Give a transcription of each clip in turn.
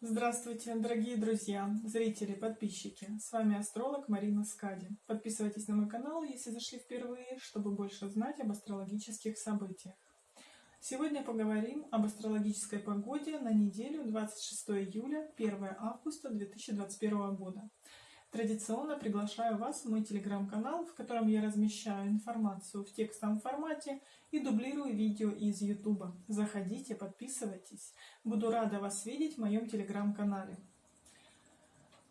Здравствуйте, дорогие друзья, зрители, подписчики. С вами астролог Марина Скади. Подписывайтесь на мой канал, если зашли впервые, чтобы больше знать об астрологических событиях. Сегодня поговорим об астрологической погоде на неделю 26 июля 1 августа 2021 года. Традиционно приглашаю вас в мой телеграм-канал, в котором я размещаю информацию в текстовом формате и дублирую видео из YouTube. Заходите, подписывайтесь. Буду рада вас видеть в моем телеграм-канале.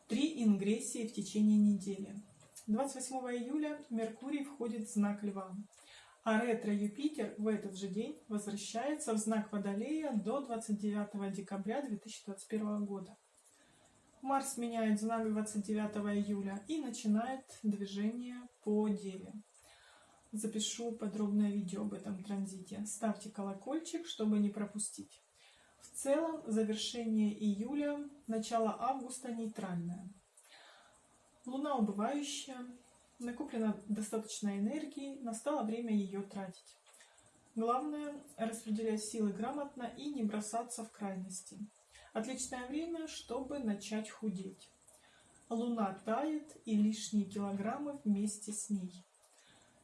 Три ингрессии в течение недели. 28 июля Меркурий входит в знак Льва, а ретро-Юпитер в этот же день возвращается в знак Водолея до 29 декабря 2021 года. Марс меняет знак 29 июля и начинает движение по Деве. Запишу подробное видео об этом транзите. Ставьте колокольчик, чтобы не пропустить. В целом, завершение июля, начало августа нейтральное. Луна убывающая, накоплено достаточно энергии, настало время ее тратить. Главное – распределять силы грамотно и не бросаться в крайности. Отличное время, чтобы начать худеть. Луна тает и лишние килограммы вместе с ней.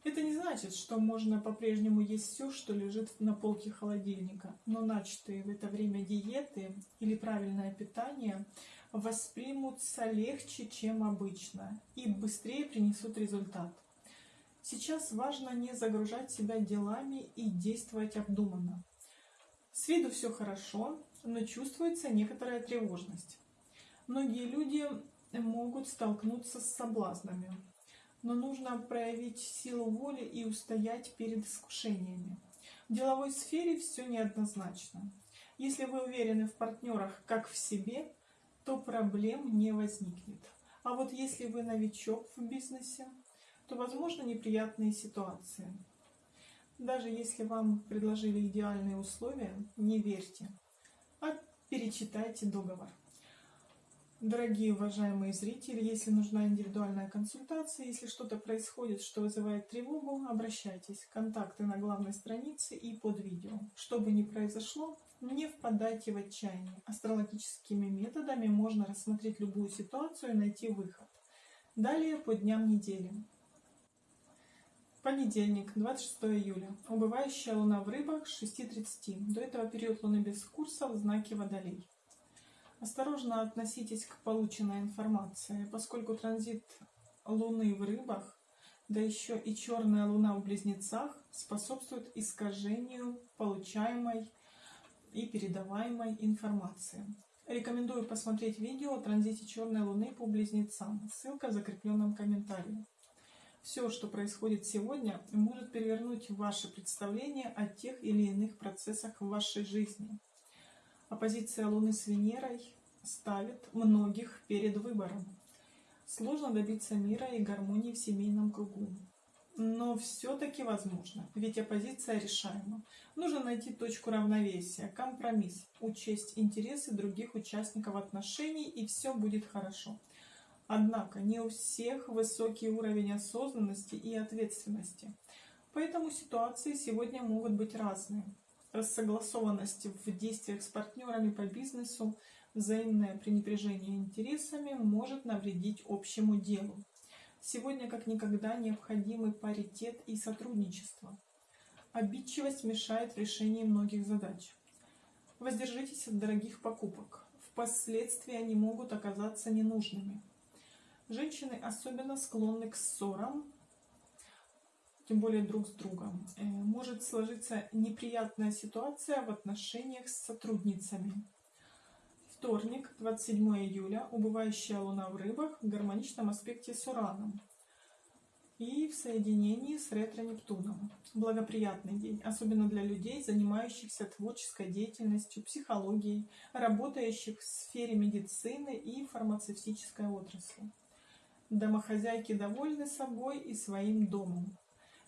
Это не значит, что можно по-прежнему есть все, что лежит на полке холодильника, но начатые в это время диеты или правильное питание воспримутся легче, чем обычно, и быстрее принесут результат. Сейчас важно не загружать себя делами и действовать обдуманно. С виду все хорошо, но чувствуется некоторая тревожность. Многие люди могут столкнуться с соблазнами, но нужно проявить силу воли и устоять перед искушениями. В деловой сфере все неоднозначно. Если вы уверены в партнерах как в себе, то проблем не возникнет. А вот если вы новичок в бизнесе, то возможны неприятные ситуации. Даже если вам предложили идеальные условия, не верьте а перечитайте договор. Дорогие уважаемые зрители, если нужна индивидуальная консультация, если что-то происходит, что вызывает тревогу, обращайтесь. Контакты на главной странице и под видео. Что бы ни произошло, не впадайте в отчаяние. Астрологическими методами можно рассмотреть любую ситуацию и найти выход. Далее по дням недели. Понедельник, 26 июля. Убывающая луна в рыбах 6.30. До этого период луны без курса в знаке Водолей. Осторожно относитесь к полученной информации, поскольку транзит луны в рыбах, да еще и черная луна в близнецах способствует искажению получаемой и передаваемой информации. Рекомендую посмотреть видео о транзите черной луны по близнецам. Ссылка в закрепленном комментарии. Все, что происходит сегодня, может перевернуть ваше представление о тех или иных процессах в вашей жизни. Оппозиция Луны с Венерой ставит многих перед выбором. Сложно добиться мира и гармонии в семейном кругу. Но все-таки возможно, ведь оппозиция решаема. Нужно найти точку равновесия, компромисс, учесть интересы других участников отношений, и все будет хорошо. Однако не у всех высокий уровень осознанности и ответственности. Поэтому ситуации сегодня могут быть разные. Рассогласованность в действиях с партнерами по бизнесу, взаимное пренебрежение интересами может навредить общему делу. Сегодня как никогда необходимы паритет и сотрудничество. Обидчивость мешает в решении многих задач. Воздержитесь от дорогих покупок. Впоследствии они могут оказаться ненужными. Женщины особенно склонны к ссорам, тем более друг с другом. Э, может сложиться неприятная ситуация в отношениях с сотрудницами. Вторник, 27 июля, убывающая луна в рыбах в гармоничном аспекте с Ураном и в соединении с ретро-Нептуном. Благоприятный день, особенно для людей, занимающихся творческой деятельностью, психологией, работающих в сфере медицины и фармацевтической отрасли. Домохозяйки довольны собой и своим домом.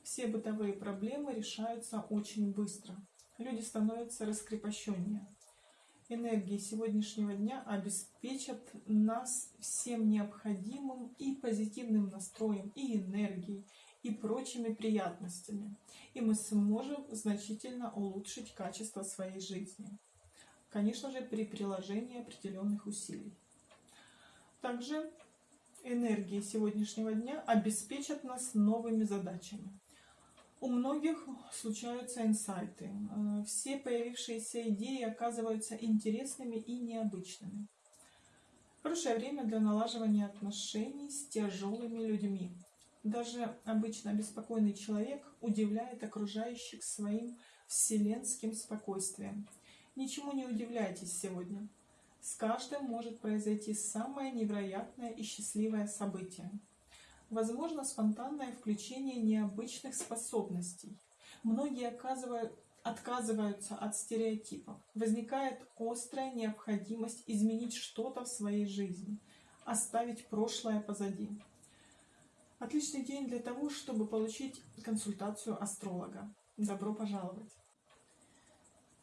Все бытовые проблемы решаются очень быстро. Люди становятся раскрепощеннее. Энергии сегодняшнего дня обеспечат нас всем необходимым и позитивным настроем, и энергией, и прочими приятностями. И мы сможем значительно улучшить качество своей жизни. конечно же, при приложении определенных усилий. Также энергии сегодняшнего дня обеспечат нас новыми задачами. У многих случаются инсайты. Э, все появившиеся идеи оказываются интересными и необычными. Хорошее время для налаживания отношений с тяжелыми людьми. Даже обычно беспокойный человек удивляет окружающих своим вселенским спокойствием. Ничему не удивляйтесь сегодня. С каждым может произойти самое невероятное и счастливое событие. Возможно спонтанное включение необычных способностей. Многие отказываются от стереотипов. Возникает острая необходимость изменить что-то в своей жизни, оставить прошлое позади. Отличный день для того, чтобы получить консультацию астролога. Добро пожаловать!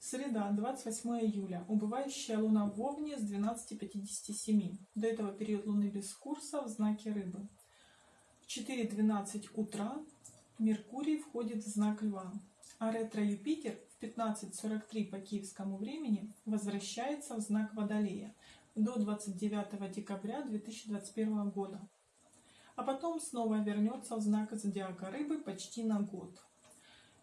Среда, 28 июля. Убывающая луна в Овне с 12.57. До этого период луны без курса в знаке Рыбы. В 4.12 утра Меркурий входит в знак Льва, а ретро-Юпитер в 15.43 по киевскому времени возвращается в знак Водолея до 29 декабря 2021 года. А потом снова вернется в знак зодиака Рыбы почти на год.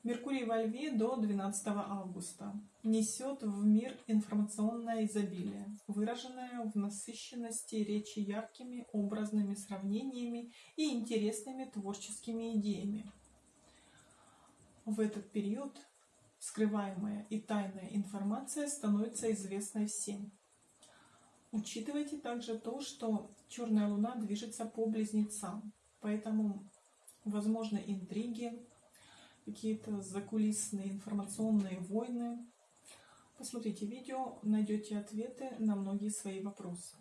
Меркурий во Льве до 12 августа несет в мир информационное изобилие, выраженное в насыщенности речи яркими образными сравнениями и интересными творческими идеями. В этот период скрываемая и тайная информация становится известной всем. Учитывайте также то, что черная луна движется по близнецам, поэтому возможны интриги, какие-то закулисные информационные войны. Посмотрите видео, найдете ответы на многие свои вопросы.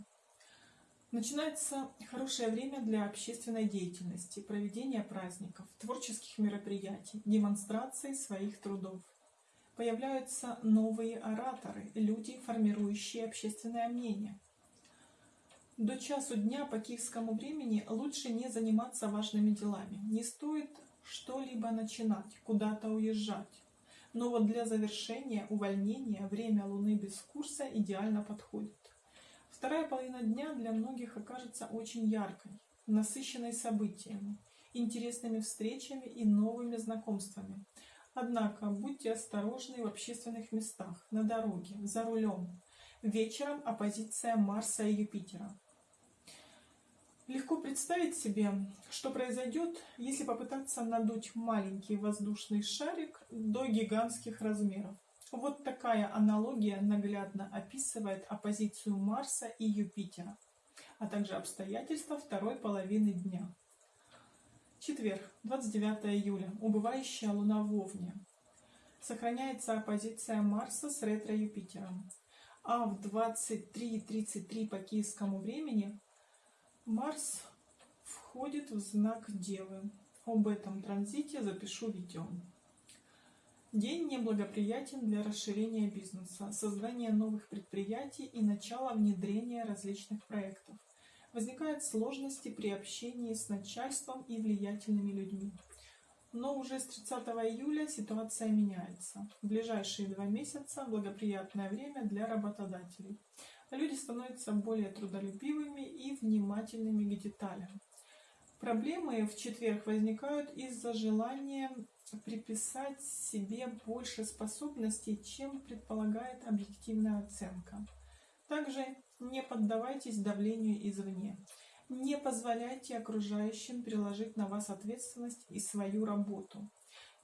Начинается хорошее время для общественной деятельности, проведения праздников, творческих мероприятий, демонстрации своих трудов. Появляются новые ораторы, люди, формирующие общественное мнение. До часу дня по киевскому времени лучше не заниматься важными делами. Не стоит что-либо начинать, куда-то уезжать. Но вот для завершения увольнения время Луны без курса идеально подходит. Вторая половина дня для многих окажется очень яркой, насыщенной событиями, интересными встречами и новыми знакомствами. Однако будьте осторожны в общественных местах, на дороге, за рулем. Вечером оппозиция Марса и Юпитера. Легко представить себе, что произойдет, если попытаться надуть маленький воздушный шарик до гигантских размеров. Вот такая аналогия наглядно описывает оппозицию Марса и Юпитера, а также обстоятельства второй половины дня. Четверг, 29 июля. Убывающая Луна в Овне. Сохраняется оппозиция Марса с ретро-Юпитером. А в 23.33 по киевскому времени Марс входит в знак Девы. Об этом транзите запишу видео. День неблагоприятен для расширения бизнеса, создания новых предприятий и начала внедрения различных проектов. Возникают сложности при общении с начальством и влиятельными людьми. Но уже с 30 июля ситуация меняется. В ближайшие два месяца благоприятное время для работодателей люди становятся более трудолюбивыми и внимательными к деталям. Проблемы в четверг возникают из-за желания приписать себе больше способностей, чем предполагает объективная оценка. Также не поддавайтесь давлению извне. Не позволяйте окружающим переложить на вас ответственность и свою работу.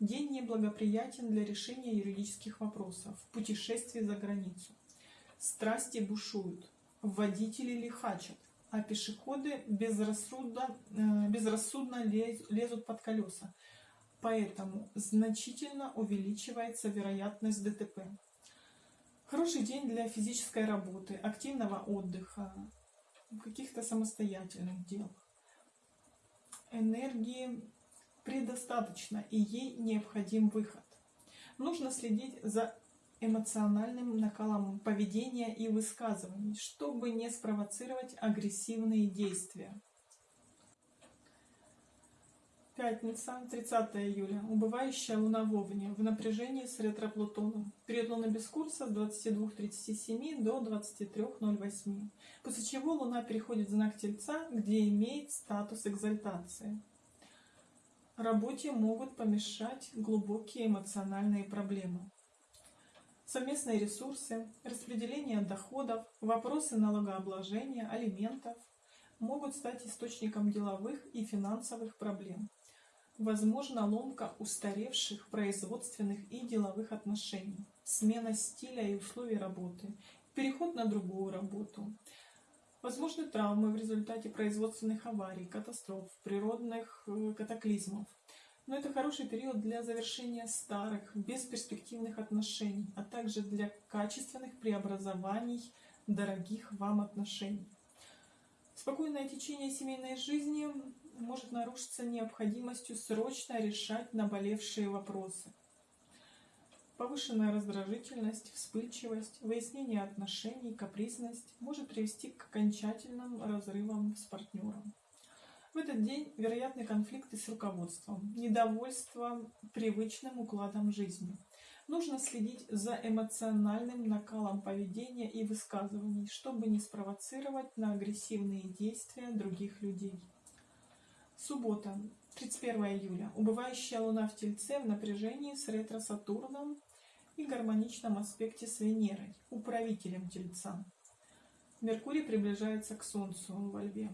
День неблагоприятен для решения юридических вопросов, путешествий за границу. Страсти бушуют, водители лихачат, а пешеходы безрассудно, э, безрассудно лезут под колеса. Поэтому значительно увеличивается вероятность ДТП. Хороший день для физической работы, активного отдыха, каких-то самостоятельных дел. Энергии предостаточно, и ей необходим выход. Нужно следить за эмоциональным накалом поведения и высказываний, чтобы не спровоцировать агрессивные действия. Пятница, 30 июля. Убывающая луна в Овне в напряжении с ретро-Плутоном. Период луны без курса с 22.37 до 23.08. После чего луна переходит в знак Тельца, где имеет статус экзальтации. Работе могут помешать глубокие эмоциональные проблемы. Совместные ресурсы, распределение доходов, вопросы налогообложения, алиментов могут стать источником деловых и финансовых проблем. Возможно ломка устаревших производственных и деловых отношений, смена стиля и условий работы, переход на другую работу. Возможны травмы в результате производственных аварий, катастроф, природных э, катаклизмов. Но это хороший период для завершения старых, бесперспективных отношений, а также для качественных преобразований дорогих вам отношений. Спокойное течение семейной жизни может нарушиться необходимостью срочно решать наболевшие вопросы. Повышенная раздражительность, вспыльчивость, выяснение отношений, капризность может привести к окончательным разрывам с партнером. В этот день вероятны конфликты с руководством, недовольство привычным укладом жизни. Нужно следить за эмоциональным накалом поведения и высказываний, чтобы не спровоцировать на агрессивные действия других людей. Суббота, 31 июля. Убывающая Луна в Тельце в напряжении с ретро-Сатурном и гармоничном аспекте с Венерой, управителем Тельца. Меркурий приближается к Солнцу во Льве.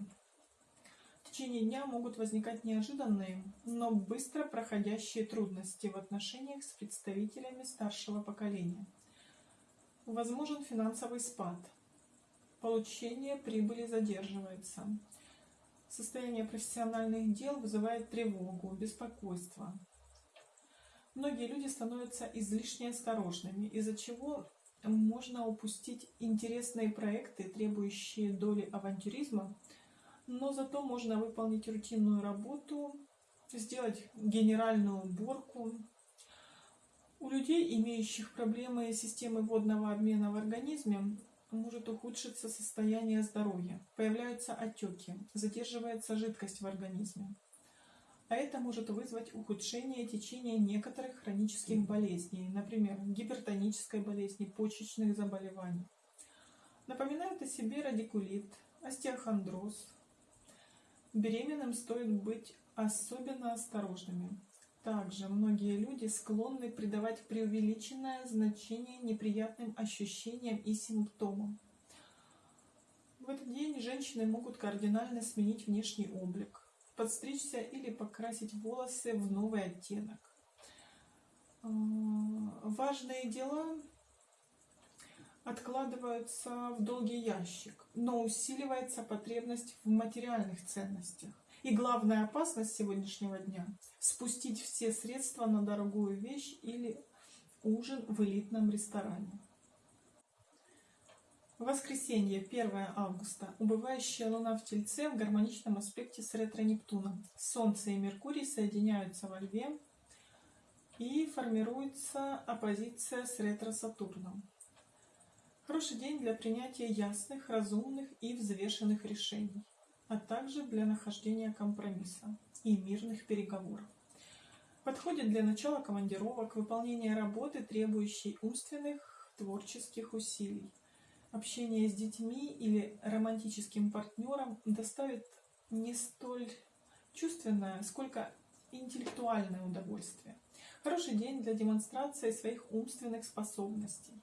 В течение дня могут возникать неожиданные, но быстро проходящие трудности в отношениях с представителями старшего поколения. Возможен финансовый спад. Получение прибыли задерживается. Состояние профессиональных дел вызывает тревогу, беспокойство. Многие люди становятся излишне осторожными, из-за чего можно упустить интересные проекты, требующие доли авантюризма, но зато можно выполнить рутинную работу, сделать генеральную уборку. У людей, имеющих проблемы системы водного обмена в организме, может ухудшиться состояние здоровья, появляются отеки, задерживается жидкость в организме. А это может вызвать ухудшение течения некоторых хронических болезней, например, гипертонической болезни, почечных заболеваний. Напоминают о себе радикулит, остеохондроз. Беременным стоит быть особенно осторожными. Также многие люди склонны придавать преувеличенное значение неприятным ощущениям и симптомам. В этот день женщины могут кардинально сменить внешний облик, подстричься или покрасить волосы в новый оттенок. А, важные дела откладываются в долгий ящик, но усиливается потребность в материальных ценностях. И главная опасность сегодняшнего дня – спустить все средства на дорогую вещь или ужин в элитном ресторане. Воскресенье, 1 августа. Убывающая Луна в Тельце в гармоничном аспекте с ретро-Нептуном. Солнце и Меркурий соединяются во Льве и формируется оппозиция с ретро-Сатурном. Хороший день для принятия ясных, разумных и взвешенных решений а также для нахождения компромисса и мирных переговоров. Подходит для начала командировок, выполнения работы, требующей умственных, творческих усилий. Общение с детьми или романтическим партнером доставит не столь чувственное, сколько интеллектуальное удовольствие. Хороший день для демонстрации своих умственных способностей.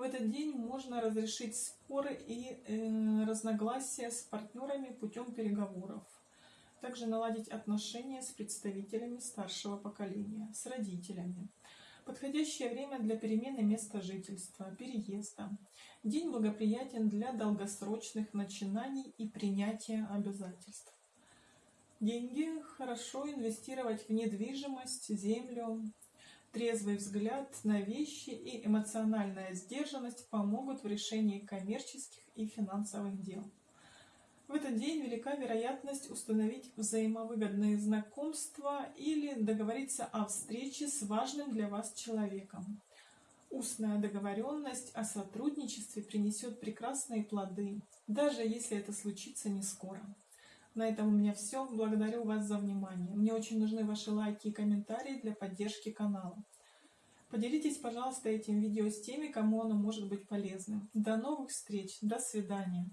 В этот день можно разрешить споры и э, разногласия с партнерами путем переговоров. Также наладить отношения с представителями старшего поколения, с родителями. Подходящее время для перемены места жительства, переезда. День благоприятен для долгосрочных начинаний и принятия обязательств. Деньги хорошо инвестировать в недвижимость, землю, Трезвый взгляд на вещи и эмоциональная сдержанность помогут в решении коммерческих и финансовых дел. В этот день велика вероятность установить взаимовыгодные знакомства или договориться о встрече с важным для вас человеком. Устная договоренность о сотрудничестве принесет прекрасные плоды, даже если это случится не скоро. На этом у меня все. Благодарю вас за внимание. Мне очень нужны ваши лайки и комментарии для поддержки канала. Поделитесь, пожалуйста, этим видео с теми, кому оно может быть полезным. До новых встреч. До свидания.